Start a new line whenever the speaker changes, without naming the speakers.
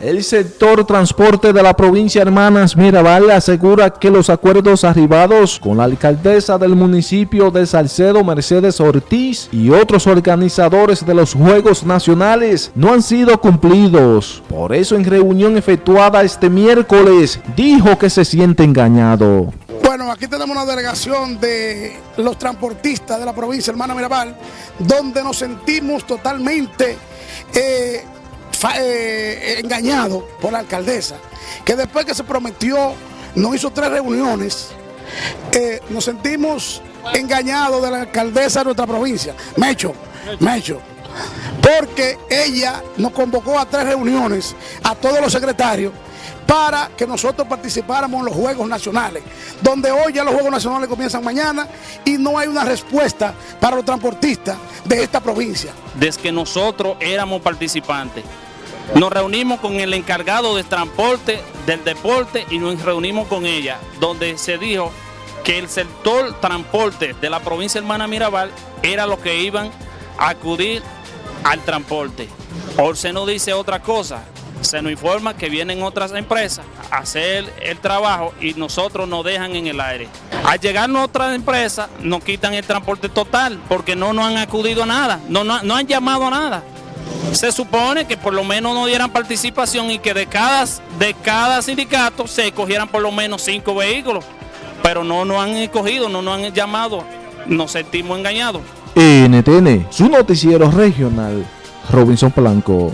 El sector transporte de la provincia Hermanas Mirabal asegura que los acuerdos arribados con la alcaldesa del municipio de Salcedo, Mercedes Ortiz, y otros organizadores de los Juegos Nacionales no han sido cumplidos. Por eso en reunión efectuada este miércoles dijo que se siente engañado.
Bueno, aquí tenemos una delegación de los transportistas de la provincia Hermana Mirabal, donde nos sentimos totalmente... Eh, eh, engañado por la alcaldesa, que después que se prometió, nos hizo tres reuniones, eh, nos sentimos engañados de la alcaldesa de nuestra provincia, Mecho, Mecho, porque ella nos convocó a tres reuniones, a todos los secretarios, para que nosotros participáramos en los Juegos Nacionales, donde hoy ya los Juegos Nacionales comienzan mañana y no hay una respuesta para los transportistas de esta provincia.
Desde que nosotros éramos participantes, nos reunimos con el encargado de transporte del deporte y nos reunimos con ella, donde se dijo que el sector transporte de la provincia hermana Mirabal era lo que iban a acudir al transporte. Por se nos dice otra cosa, se nos informa que vienen otras empresas a hacer el trabajo y nosotros nos dejan en el aire. Al llegar otras empresas nos quitan el transporte total porque no nos han acudido a nada, no, no, no han llamado a nada se supone que por lo menos no dieran participación y que de cada, de cada sindicato se cogieran por lo menos cinco vehículos. Pero no nos han escogido, no nos han llamado, nos sentimos engañados.
NTN, su noticiero regional, Robinson Blanco.